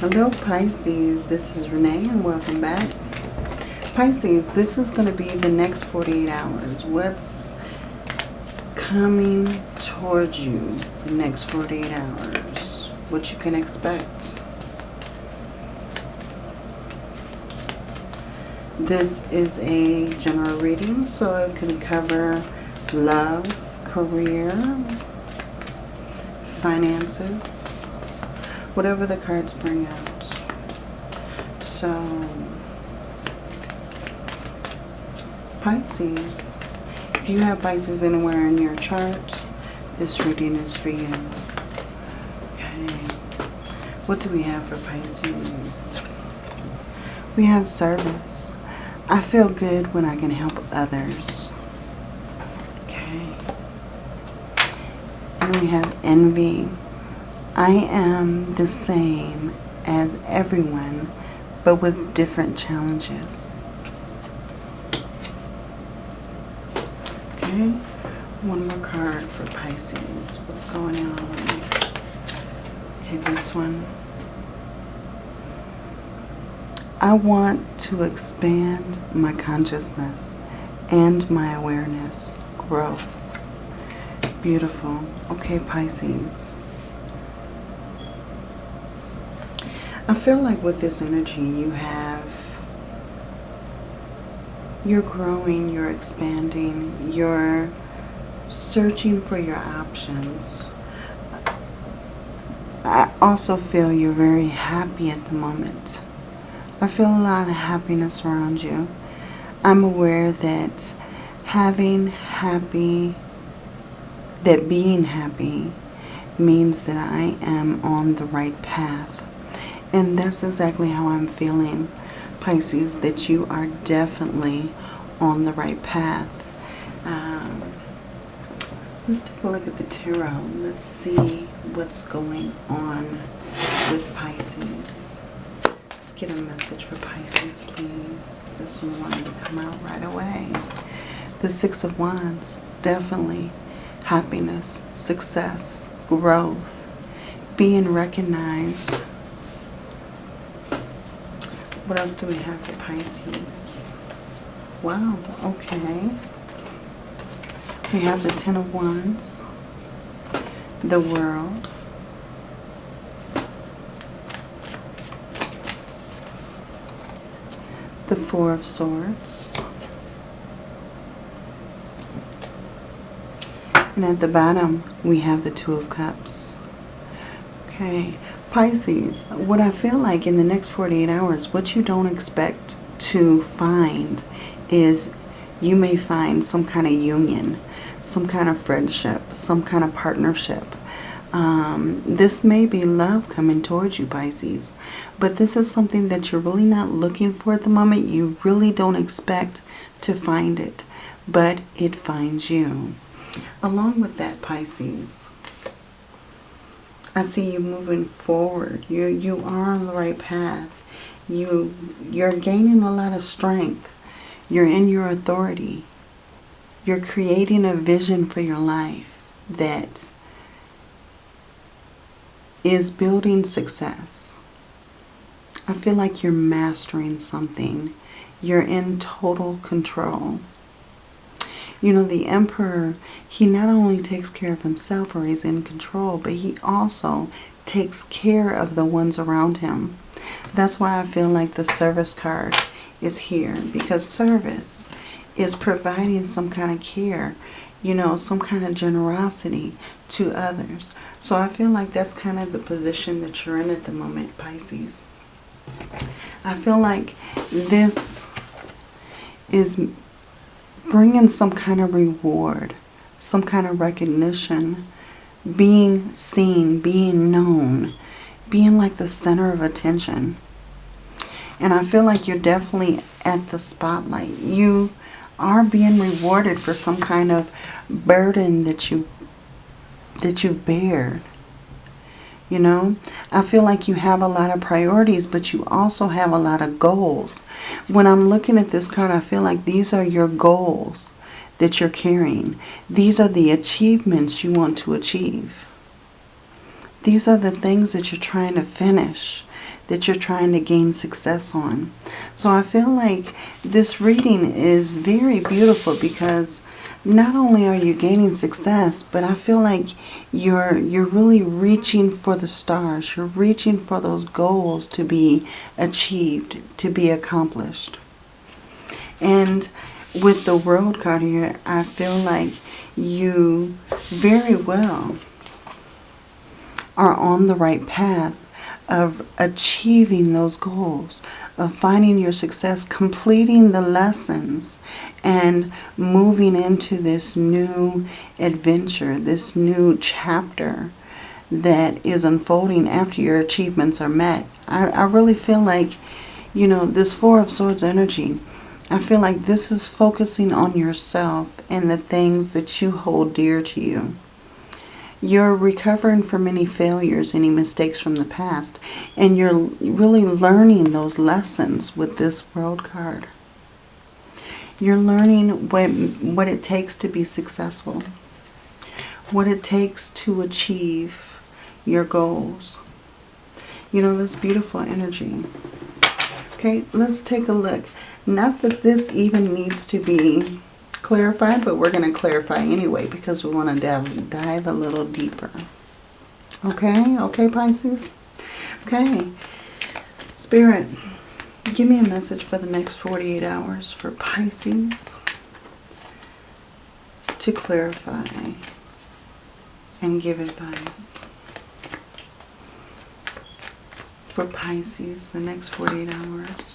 Hello Pisces, this is Renee and welcome back. Pisces, this is going to be the next 48 hours. What's coming towards you the next 48 hours? What you can expect. This is a general reading, so it can cover love, career, finances, whatever the cards bring out. So, Pisces, if you have Pisces anywhere in your chart, this reading is for you. Okay. What do we have for Pisces? We have service. I feel good when I can help others. Okay. And we have envy. I am the same as everyone, but with different challenges. Okay. One more card for Pisces. What's going on? Okay, this one. I want to expand my consciousness and my awareness, growth. Beautiful. Okay, Pisces. I feel like with this energy you have, you're growing, you're expanding, you're searching for your options. I also feel you're very happy at the moment. I feel a lot of happiness around you. I'm aware that having happy, that being happy means that I am on the right path. And that's exactly how I'm feeling, Pisces, that you are definitely on the right path. Um, let's take a look at the tarot. Let's see what's going on with Pisces Let's get a message for Pisces, please. This one wanted to come out right away. The Six of Wands, definitely happiness, success, growth, being recognized. What else do we have for Pisces? Wow, okay. We have the Ten of Wands, the World, the Four of Swords. And at the bottom, we have the Two of Cups. Okay, Pisces, what I feel like in the next 48 hours, what you don't expect to find is you may find some kind of union, some kind of friendship, some kind of partnership um, this may be love coming towards you, Pisces. But this is something that you're really not looking for at the moment. You really don't expect to find it. But it finds you. Along with that, Pisces, I see you moving forward. You, you are on the right path. You, you're gaining a lot of strength. You're in your authority. You're creating a vision for your life that is building success. I feel like you're mastering something. You're in total control. You know, the emperor, he not only takes care of himself or he's in control, but he also takes care of the ones around him. That's why I feel like the service card is here because service is providing some kind of care, you know, some kind of generosity to others. So I feel like that's kind of the position that you're in at the moment, Pisces. I feel like this is bringing some kind of reward, some kind of recognition, being seen, being known, being like the center of attention. And I feel like you're definitely at the spotlight. You are being rewarded for some kind of burden that you that you bear. You know, I feel like you have a lot of priorities, but you also have a lot of goals. When I'm looking at this card, I feel like these are your goals that you're carrying. These are the achievements you want to achieve. These are the things that you're trying to finish. that you're trying to gain success on. So I feel like this reading is very beautiful because not only are you gaining success, but I feel like you're you're really reaching for the stars. You're reaching for those goals to be achieved, to be accomplished. And with the world card here, I feel like you very well are on the right path of achieving those goals, of finding your success, completing the lessons, and moving into this new adventure, this new chapter that is unfolding after your achievements are met. I, I really feel like, you know, this Four of Swords energy, I feel like this is focusing on yourself and the things that you hold dear to you. You're recovering from any failures, any mistakes from the past, and you're really learning those lessons with this world card. You're learning what, what it takes to be successful, what it takes to achieve your goals. You know, this beautiful energy. Okay, let's take a look. Not that this even needs to be clarified, but we're going to clarify anyway because we want to dive, dive a little deeper. Okay, okay, Pisces? Okay, Spirit, give me a message for the next 48 hours for Pisces to clarify and give advice. For Pisces, the next 48 hours.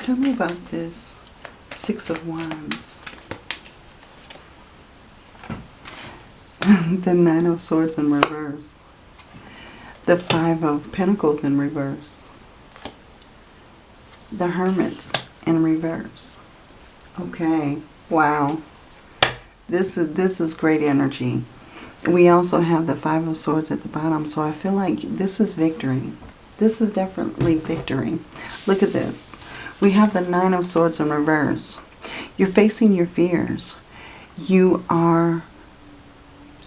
Tell me about this Six of Wands. the Nine of Swords in reverse. The Five of Pentacles in reverse. The Hermit in reverse. Okay. Wow. This is this is great energy. We also have the Five of Swords at the bottom, so I feel like this is victory. This is definitely victory. Look at this. We have the Nine of Swords in reverse. You're facing your fears. You are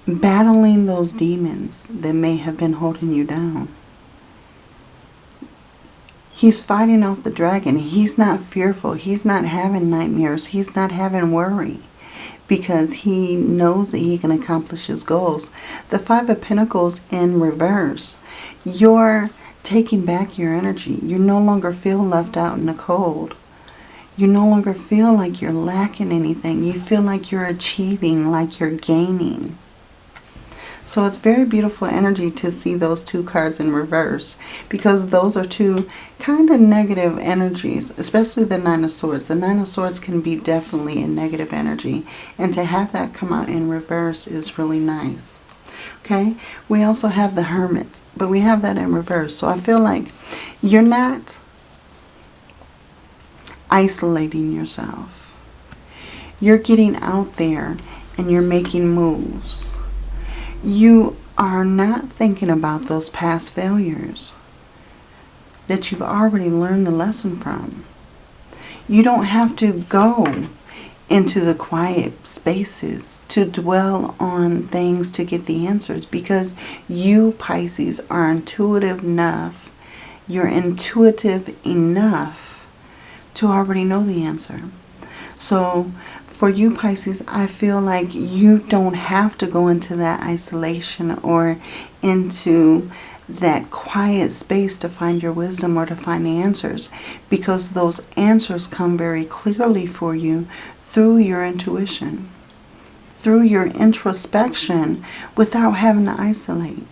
battling those demons that may have been holding you down. He's fighting off the dragon. He's not fearful. He's not having nightmares. He's not having worry because he knows that he can accomplish his goals. The Five of Pentacles in reverse. You're taking back your energy. You no longer feel left out in the cold. You no longer feel like you're lacking anything. You feel like you're achieving, like you're gaining. So it's very beautiful energy to see those two cards in reverse because those are two kind of negative energies, especially the Nine of Swords. The Nine of Swords can be definitely a negative energy and to have that come out in reverse is really nice. Okay, we also have the Hermit, but we have that in reverse. So I feel like you're not isolating yourself. You're getting out there and you're making moves you are not thinking about those past failures that you've already learned the lesson from. You don't have to go into the quiet spaces to dwell on things to get the answers because you, Pisces, are intuitive enough. You're intuitive enough to already know the answer. So for you Pisces, I feel like you don't have to go into that isolation or into that quiet space to find your wisdom or to find the answers because those answers come very clearly for you through your intuition, through your introspection without having to isolate.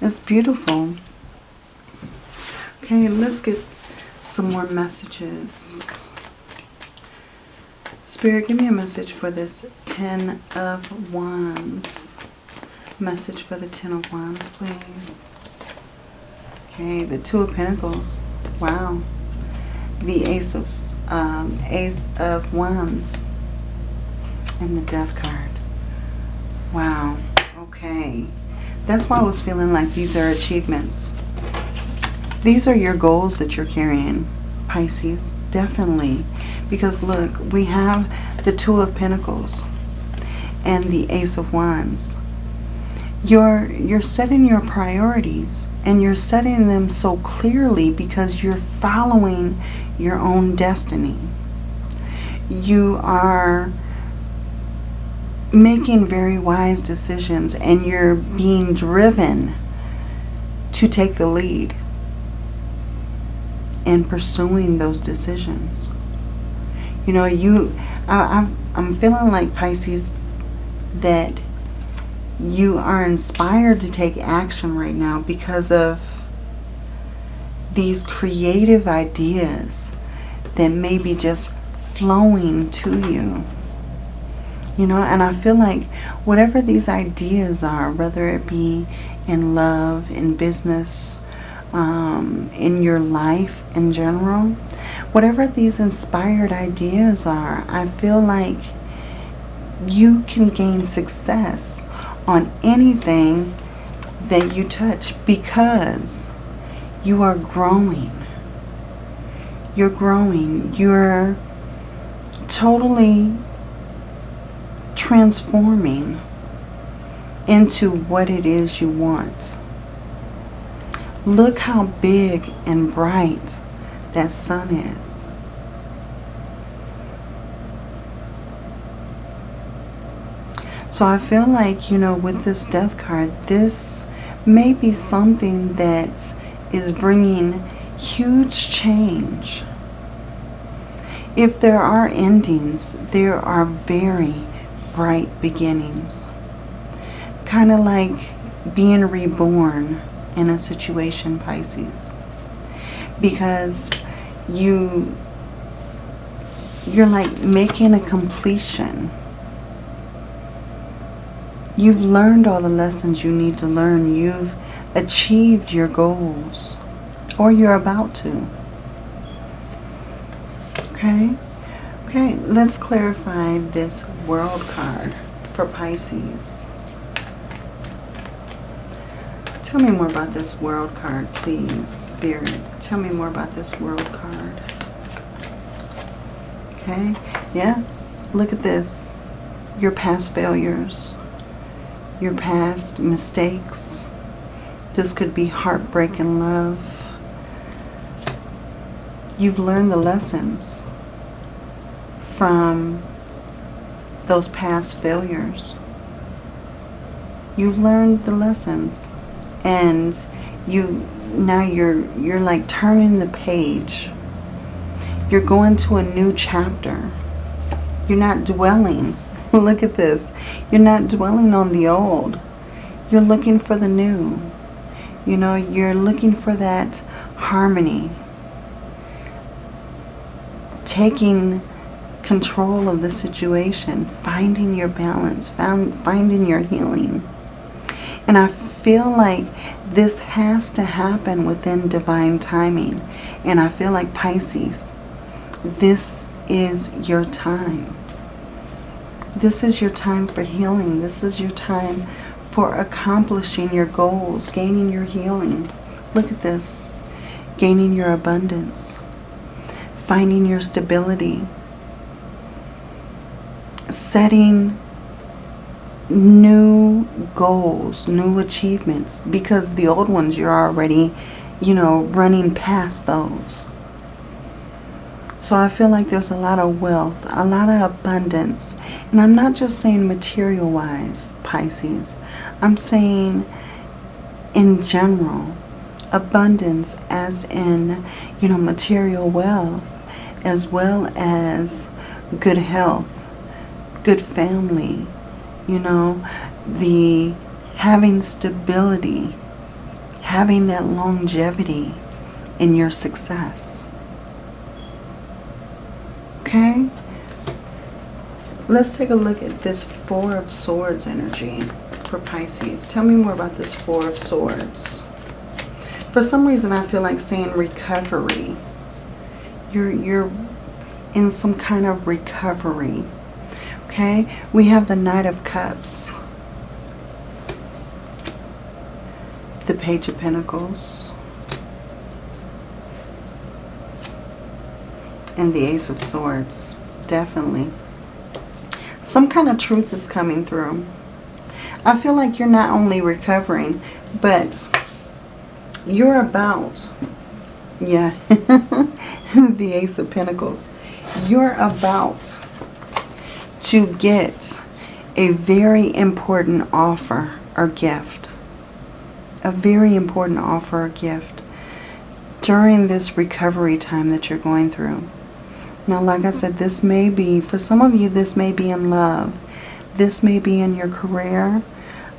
It's beautiful. Okay, let's get some more messages. Spirit, give me a message for this Ten of Wands. Message for the Ten of Wands, please. Okay, the Two of Pentacles. Wow. The Ace of um, Ace of Wands. And the Death card. Wow. Okay. That's why I was feeling like these are achievements. These are your goals that you're carrying, Pisces. Definitely. Because look, we have the Two of Pentacles and the Ace of Wands. you're you're setting your priorities and you're setting them so clearly because you're following your own destiny. You are making very wise decisions and you're being driven to take the lead in pursuing those decisions. You know, you, I, I'm, I'm feeling like Pisces that you are inspired to take action right now because of these creative ideas that may be just flowing to you. You know, and I feel like whatever these ideas are, whether it be in love, in business, um, in your life in general, whatever these inspired ideas are, I feel like you can gain success on anything that you touch because you are growing. You're growing. You're totally transforming into what it is you want. Look how big and bright that sun is. So I feel like, you know, with this death card, this may be something that is bringing huge change. If there are endings, there are very bright beginnings. Kind of like being reborn in a situation, Pisces. Because you, you're like making a completion. You've learned all the lessons you need to learn. You've achieved your goals. Or you're about to. Okay? Okay, let's clarify this world card for Pisces. Tell me more about this world card, please, Spirit. Tell me more about this world card. Okay, yeah, look at this. Your past failures, your past mistakes. This could be heartbreak and love. You've learned the lessons from those past failures. You've learned the lessons and you now you're you're like turning the page. You're going to a new chapter. You're not dwelling. Look at this. You're not dwelling on the old. You're looking for the new. You know, you're looking for that harmony. Taking control of the situation, finding your balance, found, finding your healing. And I feel like this has to happen within divine timing. And I feel like Pisces, this is your time. This is your time for healing. This is your time for accomplishing your goals, gaining your healing. Look at this. Gaining your abundance. Finding your stability setting new goals, new achievements, because the old ones you're already, you know, running past those. So I feel like there's a lot of wealth, a lot of abundance. And I'm not just saying material-wise, Pisces. I'm saying in general, abundance as in, you know, material wealth, as well as good health, good family, you know, the having stability, having that longevity in your success. Okay? Let's take a look at this Four of Swords energy for Pisces. Tell me more about this Four of Swords. For some reason, I feel like saying recovery. You're, you're in some kind of recovery. Okay, we have the Knight of Cups. The Page of Pentacles. And the Ace of Swords. Definitely. Some kind of truth is coming through. I feel like you're not only recovering, but you're about, yeah, the Ace of Pentacles. You're about to get a very important offer or gift. A very important offer or gift during this recovery time that you're going through. Now, like I said, this may be, for some of you, this may be in love. This may be in your career.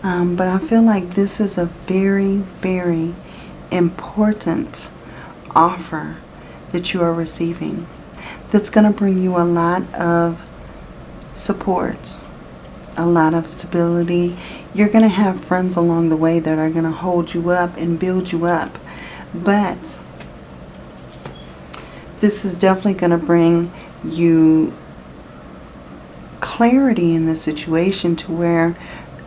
Um, but I feel like this is a very, very important offer that you are receiving. That's going to bring you a lot of support, a lot of stability. You're going to have friends along the way that are going to hold you up and build you up. But this is definitely going to bring you clarity in the situation to where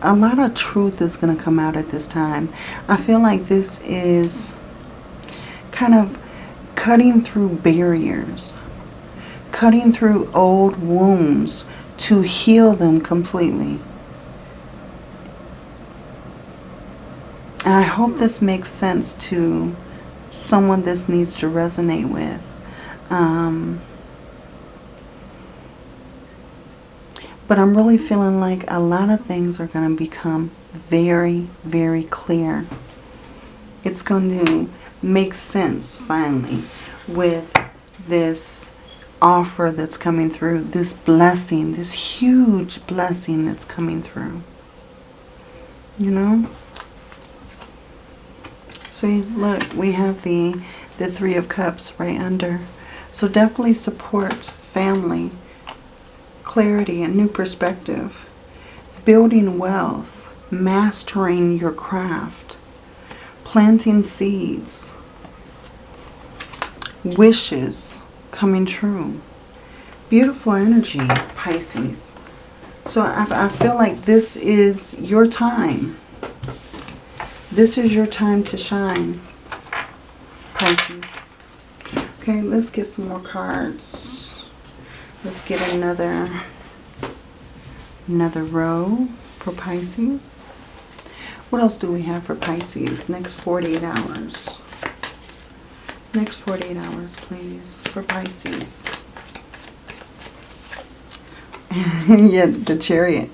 a lot of truth is going to come out at this time. I feel like this is kind of cutting through barriers, cutting through old wounds to heal them completely. And I hope this makes sense to someone this needs to resonate with. Um, but I'm really feeling like a lot of things are going to become very, very clear. It's going to make sense finally with this offer that's coming through, this blessing, this huge blessing that's coming through. You know? See, look, we have the, the Three of Cups right under. So definitely support family, clarity, and new perspective, building wealth, mastering your craft, planting seeds, wishes, coming true. Beautiful energy, Pisces. So I, I feel like this is your time. This is your time to shine, Pisces. Okay, let's get some more cards. Let's get another another row for Pisces. What else do we have for Pisces? Next 48 hours. Next 48 hours, please, for Pisces. yeah, the chariot.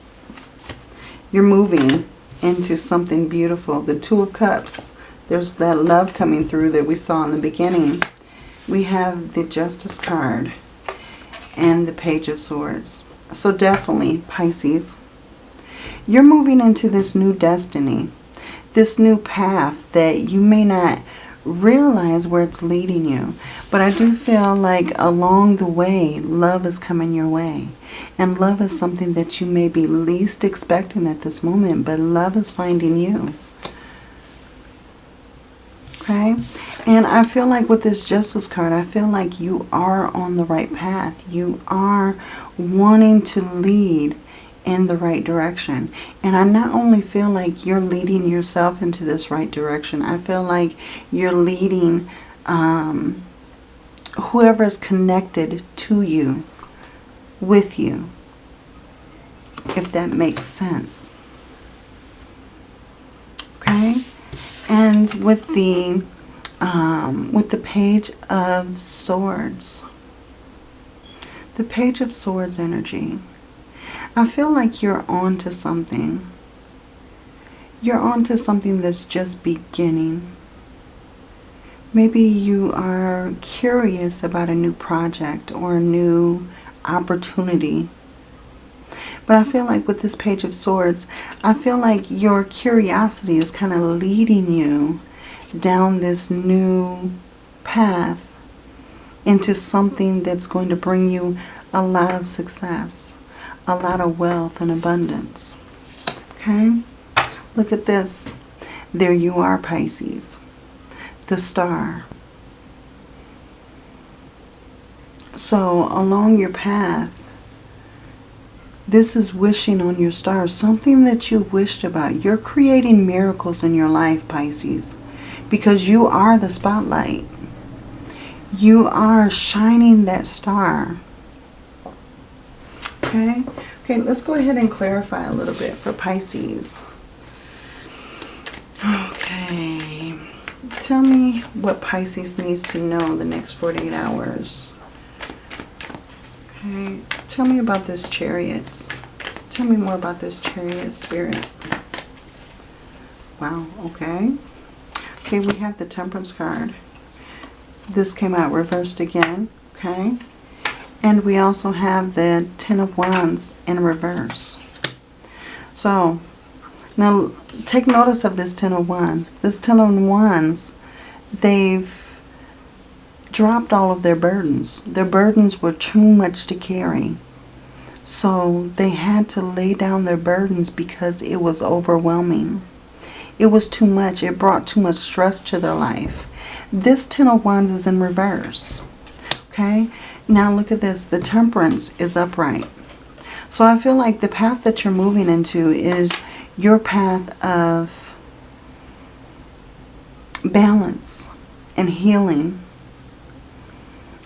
You're moving into something beautiful. The Two of Cups. There's that love coming through that we saw in the beginning. We have the Justice card and the Page of Swords. So definitely, Pisces, you're moving into this new destiny. This new path that you may not realize where it's leading you. But I do feel like along the way, love is coming your way. And love is something that you may be least expecting at this moment, but love is finding you. Okay? And I feel like with this Justice card, I feel like you are on the right path. You are wanting to lead in the right direction. And I not only feel like you're leading yourself into this right direction, I feel like you're leading um, whoever is connected to you, with you, if that makes sense. Okay? And with the um, with the Page of Swords, the Page of Swords energy, I feel like you're on to something. You're on to something that's just beginning. Maybe you are curious about a new project or a new opportunity. But I feel like with this Page of Swords, I feel like your curiosity is kind of leading you down this new path into something that's going to bring you a lot of success a lot of wealth and abundance. Okay? Look at this. There you are, Pisces. The star. So along your path, this is wishing on your star. Something that you wished about. You're creating miracles in your life, Pisces. Because you are the spotlight. You are shining that star. Okay. Okay, let's go ahead and clarify a little bit for Pisces. Okay. Tell me what Pisces needs to know the next 48 hours. Okay. Tell me about this chariot. Tell me more about this chariot spirit. Wow. Okay. Okay, we have the temperance card. This came out reversed again. Okay. And we also have the Ten of Wands in reverse. So, now take notice of this Ten of Wands. This Ten of Wands, they've dropped all of their burdens. Their burdens were too much to carry. So they had to lay down their burdens because it was overwhelming. It was too much. It brought too much stress to their life. This Ten of Wands is in reverse. Okay? Now look at this. The Temperance is upright. So I feel like the path that you're moving into is your path of balance and healing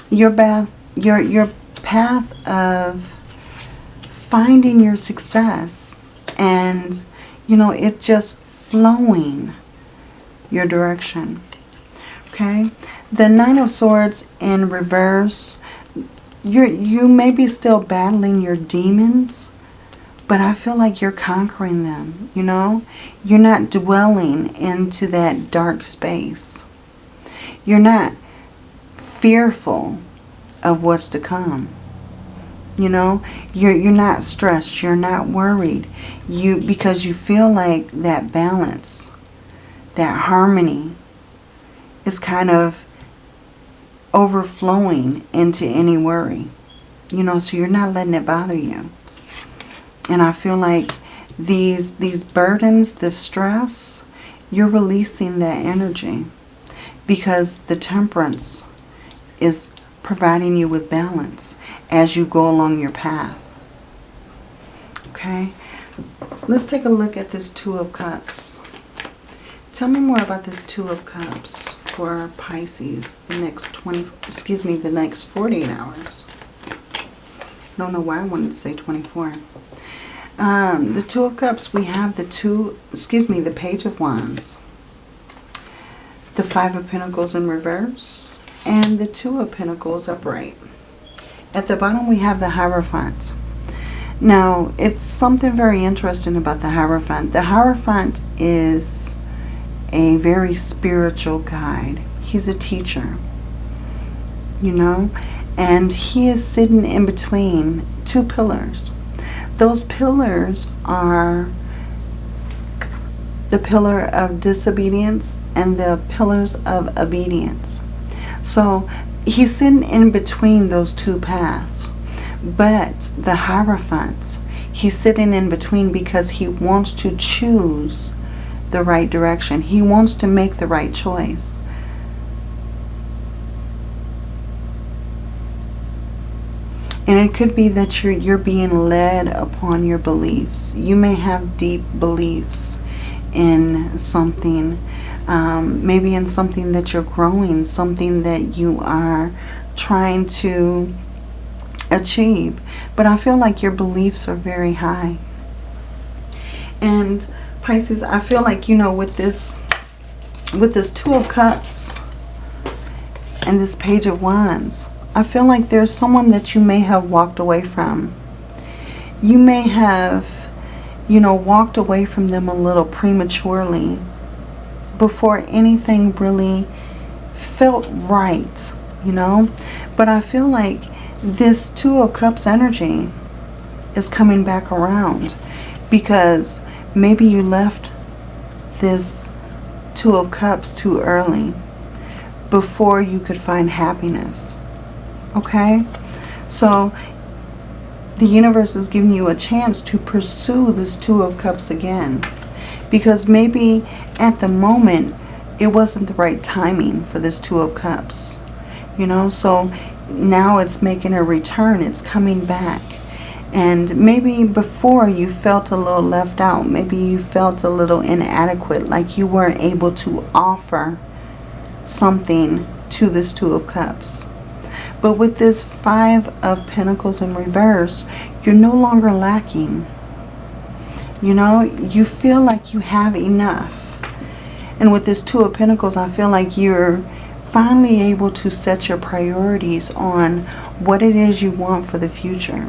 your path, your, your path of finding your success and, you know, it's just flowing your direction. Okay? The Nine of Swords in reverse, you you may be still battling your demons, but I feel like you're conquering them, you know? You're not dwelling into that dark space. You're not fearful of what's to come. You know, you're you're not stressed, you're not worried. You because you feel like that balance, that harmony is kind of overflowing into any worry. You know, so you're not letting it bother you. And I feel like these these burdens, the stress, you're releasing that energy because the temperance is providing you with balance as you go along your path. Okay, let's take a look at this Two of Cups. Tell me more about this Two of Cups for Pisces the next 20, excuse me, the next 48 hours. I don't know why I wanted to say 24. Um, the Two of Cups, we have the two, excuse me, the Page of Wands. The Five of Pentacles in reverse and the Two of Pentacles upright. At the bottom we have the Hierophant. Now, it's something very interesting about the Hierophant. The Hierophant is a very spiritual guide. He's a teacher, you know, and he is sitting in between two pillars. Those pillars are the pillar of disobedience and the pillars of obedience. So he's sitting in between those two paths. But the Hierophant, he's sitting in between because he wants to choose the right direction. He wants to make the right choice. And it could be that you're, you're being led upon your beliefs. You may have deep beliefs in something um, maybe in something that you're growing, something that you are trying to achieve. But I feel like your beliefs are very high. And Pisces, I feel like, you know, with this, with this Two of Cups and this Page of Wands, I feel like there's someone that you may have walked away from. You may have, you know, walked away from them a little prematurely before anything really felt right, you know. But I feel like this Two of Cups energy is coming back around because maybe you left this Two of Cups too early before you could find happiness. Okay? So the universe is giving you a chance to pursue this Two of Cups again. Because maybe at the moment, it wasn't the right timing for this Two of Cups. You know, so now it's making a return. It's coming back. And maybe before you felt a little left out. Maybe you felt a little inadequate. Like you weren't able to offer something to this Two of Cups. But with this Five of Pentacles in reverse, you're no longer lacking. You know, you feel like you have enough. And with this Two of Pentacles, I feel like you're finally able to set your priorities on what it is you want for the future.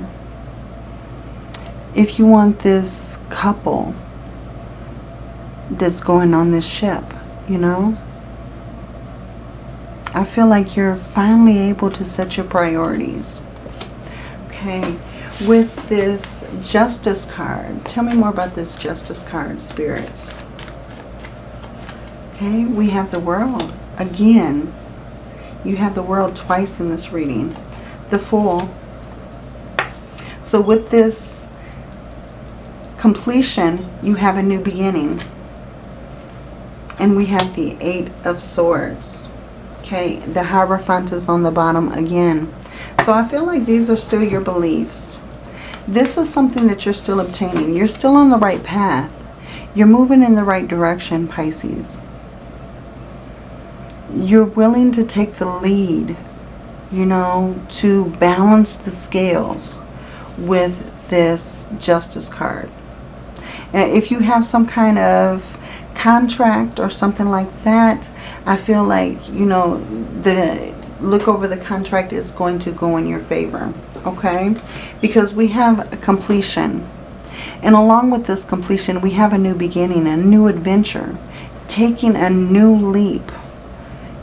If you want this couple that's going on this ship, you know, I feel like you're finally able to set your priorities. Okay, with this Justice card, tell me more about this Justice card, Spirits. Okay, we have the World. Again, you have the World twice in this reading. The Fool. So with this completion, you have a new beginning. And we have the Eight of Swords. Okay, the Hierophant is on the bottom again. So I feel like these are still your beliefs. This is something that you're still obtaining. You're still on the right path. You're moving in the right direction, Pisces you're willing to take the lead, you know, to balance the scales with this Justice card. And if you have some kind of contract or something like that, I feel like, you know, the look over the contract is going to go in your favor, okay? Because we have a completion. And along with this completion, we have a new beginning, a new adventure, taking a new leap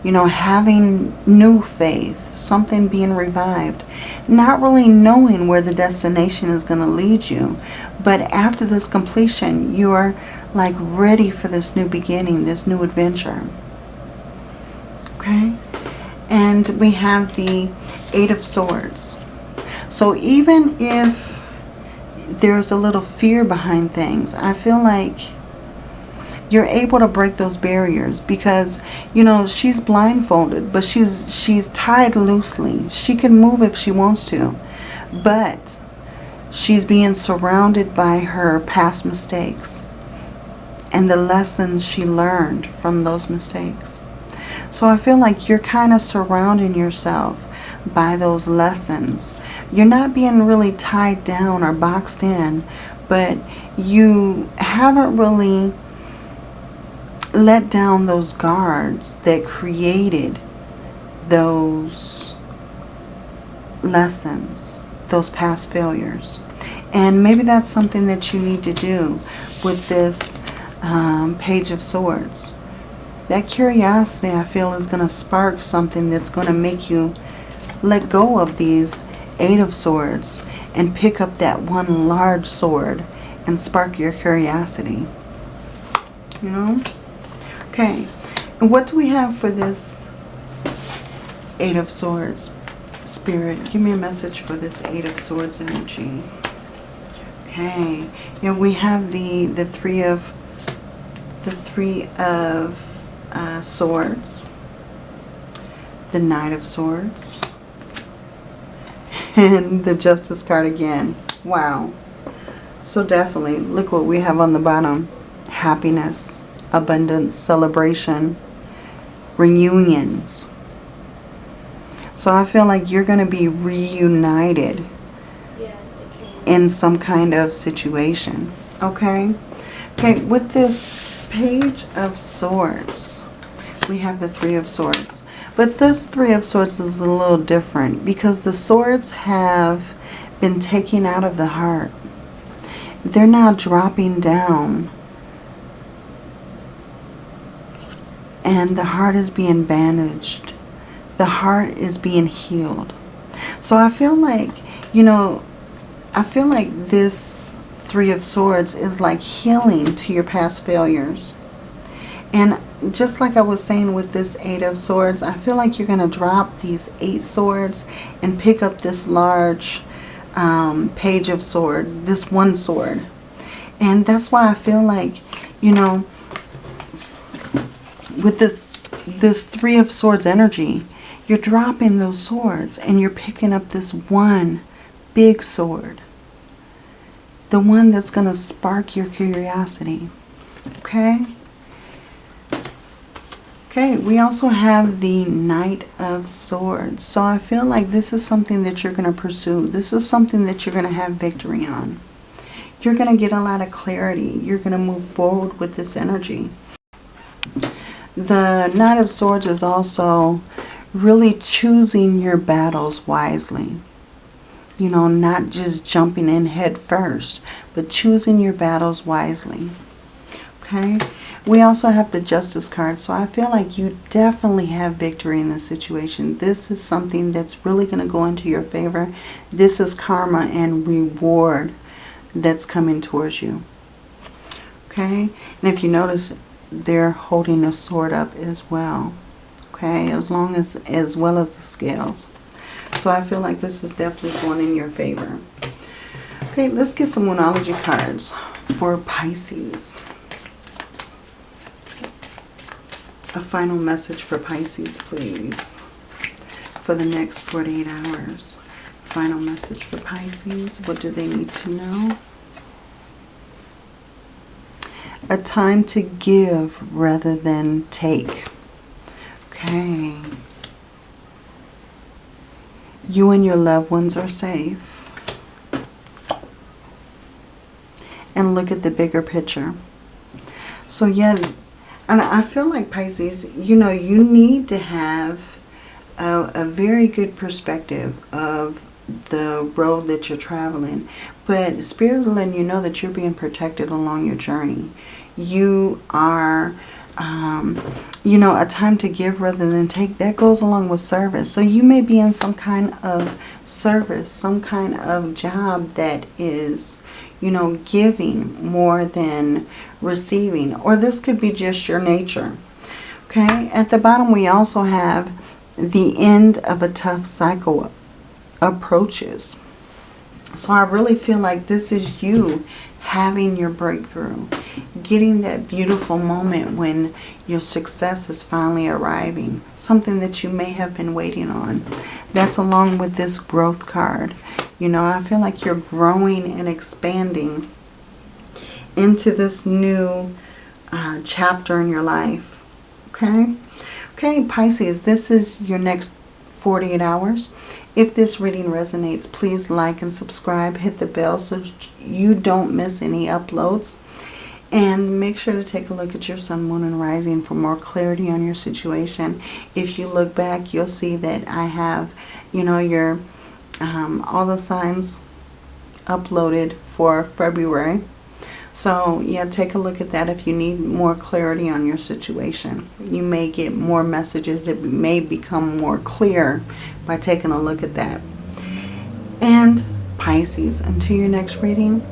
you know, having new faith, something being revived, not really knowing where the destination is going to lead you. But after this completion, you are like ready for this new beginning, this new adventure. Okay? And we have the Eight of Swords. So even if there's a little fear behind things, I feel like you're able to break those barriers because you know she's blindfolded but she's she's tied loosely. She can move if she wants to but she's being surrounded by her past mistakes and the lessons she learned from those mistakes. So I feel like you're kind of surrounding yourself by those lessons. You're not being really tied down or boxed in but you haven't really let down those guards that created those lessons, those past failures. And maybe that's something that you need to do with this um, Page of Swords. That curiosity, I feel, is going to spark something that's going to make you let go of these Eight of Swords and pick up that one large sword and spark your curiosity. You know? Okay, and what do we have for this Eight of Swords? Spirit, give me a message for this Eight of Swords energy. Okay, and we have the the three of the three of uh, swords, the Knight of Swords, and the Justice card again. Wow. So definitely, look what we have on the bottom. Happiness abundance, celebration, reunions. So I feel like you're going to be reunited in some kind of situation. Okay? Okay, with this Page of Swords, we have the Three of Swords. But this Three of Swords is a little different because the swords have been taken out of the heart. They're now dropping down and the heart is being bandaged. The heart is being healed. So I feel like, you know, I feel like this Three of Swords is like healing to your past failures. And just like I was saying with this Eight of Swords, I feel like you're going to drop these Eight Swords and pick up this large um, Page of Sword, this one sword. And that's why I feel like, you know, with this, this Three of Swords energy, you're dropping those swords and you're picking up this one big sword. The one that's going to spark your curiosity. Okay? Okay, we also have the Knight of Swords. So I feel like this is something that you're going to pursue. This is something that you're going to have victory on. You're going to get a lot of clarity. You're going to move forward with this energy. The Knight of Swords is also really choosing your battles wisely. You know, not just jumping in head first, but choosing your battles wisely. Okay? We also have the Justice card, so I feel like you definitely have victory in this situation. This is something that's really going to go into your favor. This is karma and reward that's coming towards you. Okay? And if you notice, they're holding a sword up as well. Okay? As long as, as well as the scales. So I feel like this is definitely going in your favor. Okay, let's get some Moonology cards for Pisces. A final message for Pisces, please. For the next 48 hours. Final message for Pisces. What do they need to know? A time to give rather than take. Okay. You and your loved ones are safe. And look at the bigger picture. So yeah, and I feel like Pisces, you know, you need to have a, a very good perspective of the road that you're traveling. But Spirit is letting you know that you're being protected along your journey. You are um, you know, a time to give rather than take, that goes along with service. So you may be in some kind of service, some kind of job that is, you know, giving more than receiving. Or this could be just your nature. Okay, at the bottom we also have the end of a tough cycle approaches. So I really feel like this is you having your breakthrough, getting that beautiful moment when your success is finally arriving, something that you may have been waiting on. That's along with this growth card. You know, I feel like you're growing and expanding into this new uh, chapter in your life. Okay? Okay, Pisces, this is your next 48 hours. If this reading resonates, please like and subscribe. Hit the bell so you don't miss any uploads. And make sure to take a look at your sun, moon, and rising for more clarity on your situation. If you look back, you'll see that I have, you know, your um, all the signs uploaded for February. So, yeah, take a look at that if you need more clarity on your situation. You may get more messages. It may become more clear by taking a look at that. And Pisces, until your next reading,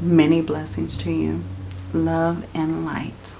many blessings to you. Love and light.